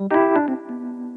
フフフ。